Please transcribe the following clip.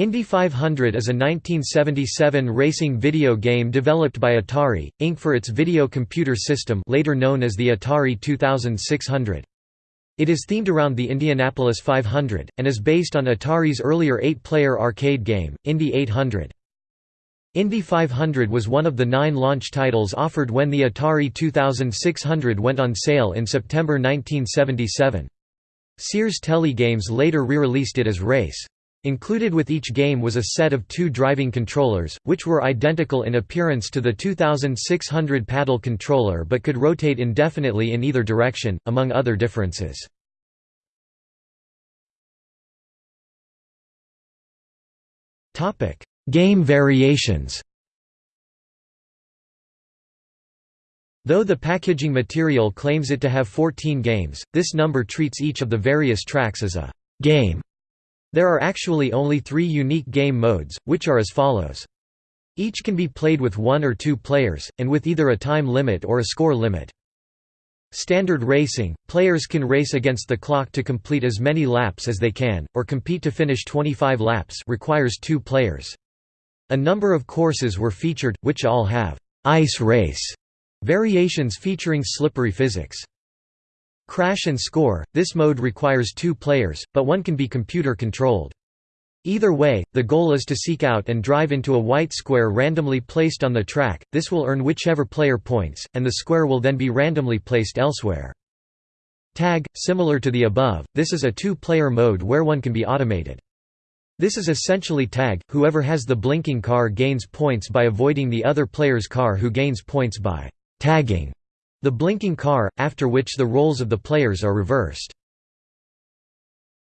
Indy 500 is a 1977 racing video game developed by Atari, Inc. for its video computer system later known as the Atari 2600. It is themed around the Indianapolis 500, and is based on Atari's earlier eight-player arcade game, Indy 800. Indy 500 was one of the nine launch titles offered when the Atari 2600 went on sale in September 1977. Sears Telegames later re-released it as Race. Included with each game was a set of two driving controllers, which were identical in appearance to the 2600 paddle controller but could rotate indefinitely in either direction, among other differences. Game variations Though the packaging material claims it to have 14 games, this number treats each of the various tracks as a «game» There are actually only three unique game modes, which are as follows. Each can be played with one or two players, and with either a time limit or a score limit. Standard racing – Players can race against the clock to complete as many laps as they can, or compete to finish 25 laps requires two players. A number of courses were featured, which all have «ice race» variations featuring slippery physics. Crash and Score – This mode requires two players, but one can be computer-controlled. Either way, the goal is to seek out and drive into a white square randomly placed on the track, this will earn whichever player points, and the square will then be randomly placed elsewhere. Tag – Similar to the above, this is a two-player mode where one can be automated. This is essentially tag, whoever has the blinking car gains points by avoiding the other player's car who gains points by «tagging» the blinking car, after which the roles of the players are reversed.